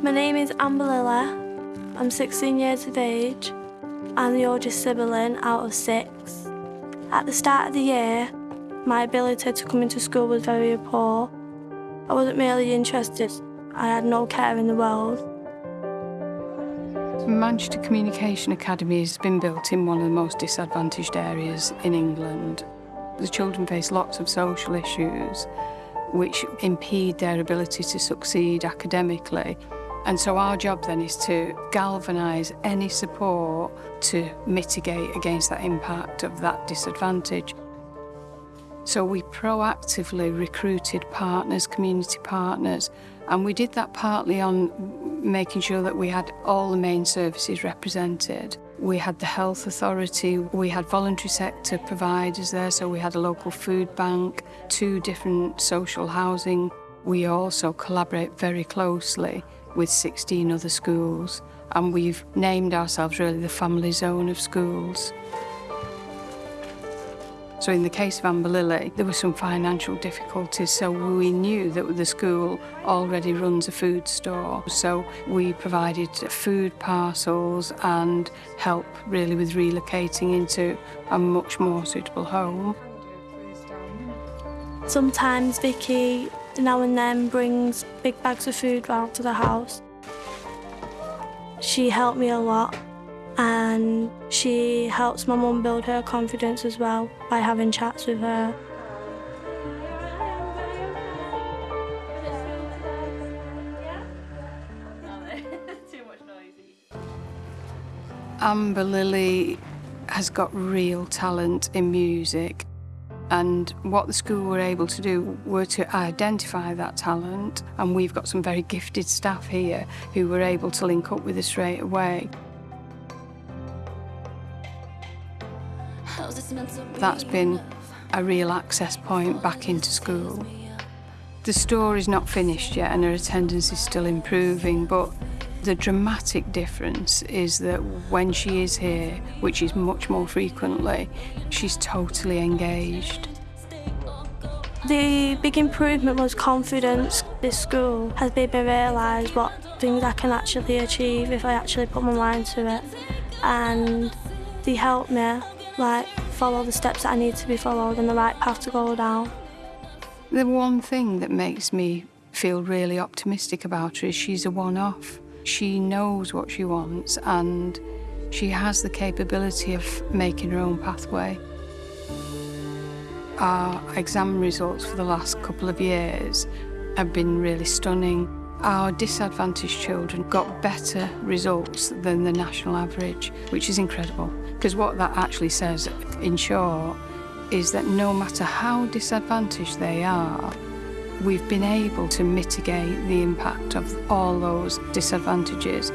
My name is Amber Lilla. I'm 16 years of age. I'm the oldest sibling out of six. At the start of the year, my ability to come into school was very poor. I wasn't really interested. I had no care in the world. Manchester Communication Academy has been built in one of the most disadvantaged areas in England. The children face lots of social issues which impede their ability to succeed academically. And so our job then is to galvanise any support to mitigate against that impact of that disadvantage. So we proactively recruited partners, community partners, and we did that partly on making sure that we had all the main services represented. We had the health authority, we had voluntary sector providers there, so we had a local food bank, two different social housing. We also collaborate very closely with 16 other schools and we've named ourselves really the family zone of schools. So in the case of Amberlily, there were some financial difficulties, so we knew that the school already runs a food store. So we provided food parcels and help really with relocating into a much more suitable home. Sometimes Vicky now and then brings big bags of food round to the house. She helped me a lot and she helps my mum build her confidence as well by having chats with her. Amber Lily has got real talent in music and what the school were able to do were to identify that talent and we've got some very gifted staff here who were able to link up with us straight away. That's been a real access point back into school. The story's not finished yet and her attendance is still improving, but the dramatic difference is that when she is here, which is much more frequently, she's totally engaged. The big improvement was confidence. This school has made me realise what things I can actually achieve if I actually put my mind to it. And they help me like follow the steps that I need to be followed and the right path to go down. The one thing that makes me feel really optimistic about her is she's a one-off. She knows what she wants and she has the capability of making her own pathway. Our exam results for the last couple of years have been really stunning. Our disadvantaged children got better results than the national average, which is incredible. Because what that actually says, in short, is that no matter how disadvantaged they are, we've been able to mitigate the impact of all those disadvantages